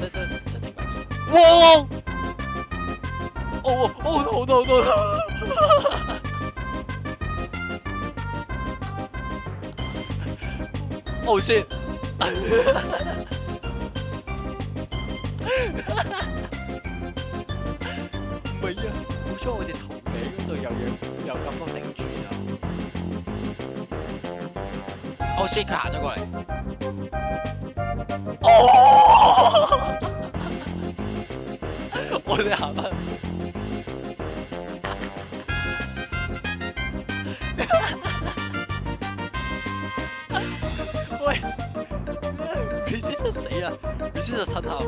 我，哦哦哦哦哦哦！哦，谁？哈哈哈哈哈，没 啊，好彩我哋头顶度有样有感觉顶住啊！哦，谁卡咗佢？哦！对，好吧。喂，你先是谁呀？你先是陈涛。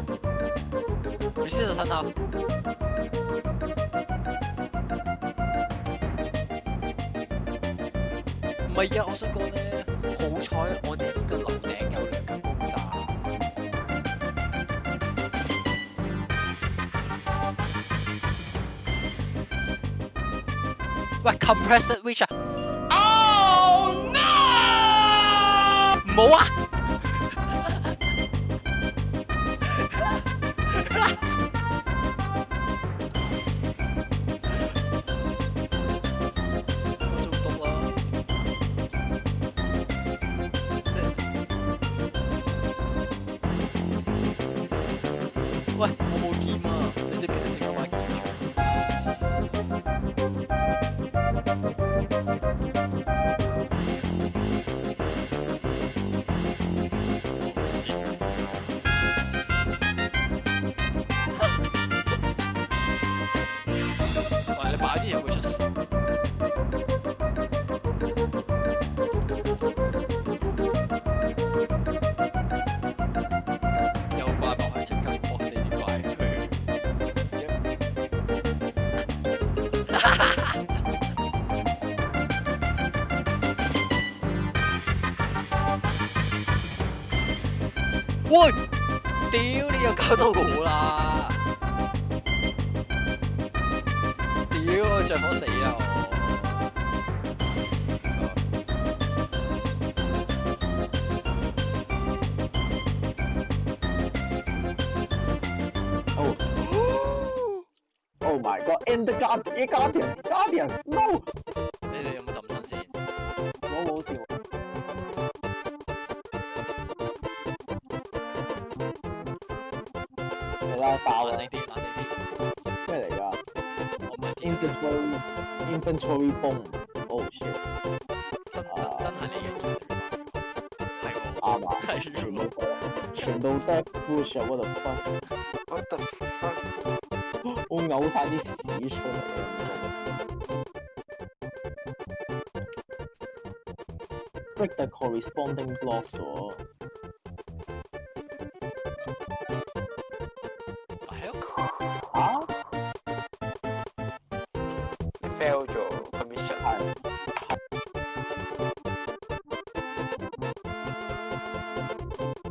你先是陈涛。唔系啊，我想讲咧，好彩我哋。个。喂，compressed witch 啊！Oh no！冇啊！喂！喂，屌，你又搞到我啦！屌，我着火死啊！g 埋個 end guardian guardian no，你哋有冇浸身先？我冇事喎。係啦，爆啊正啲，整啲。咩嚟㗎？我唔係 infantry，infantry bone。哦 shit，真真真係你？係我阿爸。開始什麼？全都帶不消我的我嘔曬啲屎出嚟啊！Break the corresponding blocks 啊 h e l 啊！